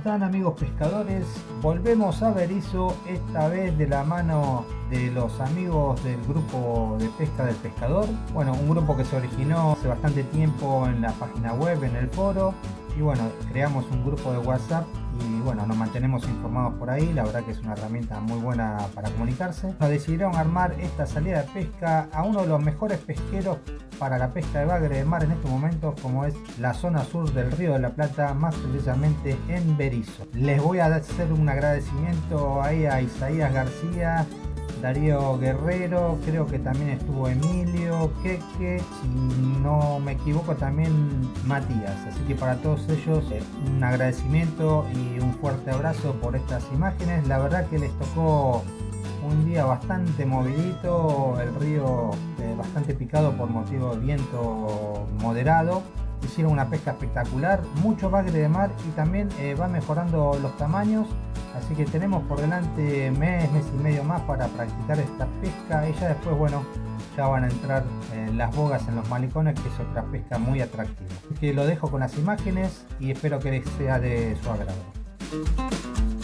están amigos pescadores? Volvemos a Berizo, esta vez de la mano de los amigos del grupo de pesca del pescador. Bueno, un grupo que se originó hace bastante tiempo en la página web, en el foro. Y bueno, creamos un grupo de WhatsApp y bueno, nos mantenemos informados por ahí, la verdad que es una herramienta muy buena para comunicarse. Nos decidieron armar esta salida de pesca a uno de los mejores pesqueros para la pesca de bagre de mar en estos momentos, como es la zona sur del Río de la Plata, más precisamente en Berizo. Les voy a hacer un agradecimiento ahí a Isaías García, Darío Guerrero, creo que también estuvo Emilio, Keke, si no me equivoco también Matías. Así que para todos ellos eh, un agradecimiento y un fuerte abrazo por estas imágenes. La verdad que les tocó un día bastante movidito, el río eh, bastante picado por motivo de viento moderado. Hicieron una pesca espectacular, mucho bagre de mar y también eh, va mejorando los tamaños Así que tenemos por delante mes, mes y medio más para practicar esta pesca y ya después, bueno, ya van a entrar en las bogas en los malicones, que es otra pesca muy atractiva. Así que lo dejo con las imágenes y espero que les sea de su agrado.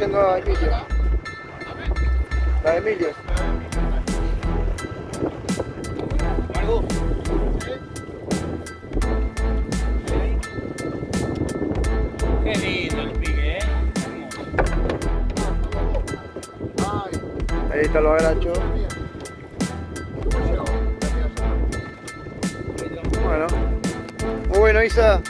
Trayendo a Emilio. La de Emilio. Qué lindo el pique, ¿eh? Ahí está lo agacho. Bueno. Muy bueno, Isa.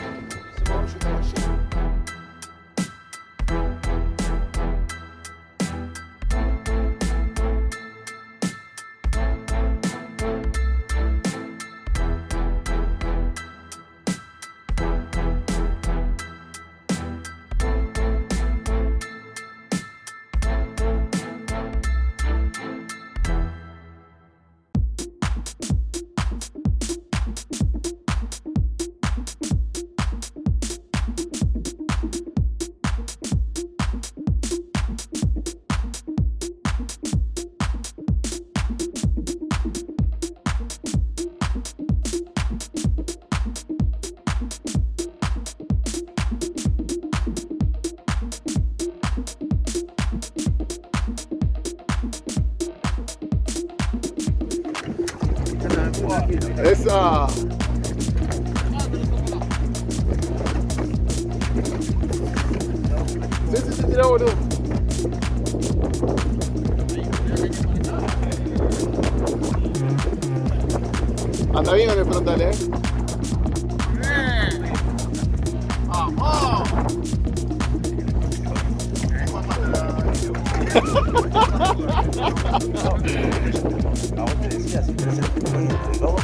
Esa. Sí, sí, sí, tira, boludo. Anda bien con el frontal, eh. No, no, no,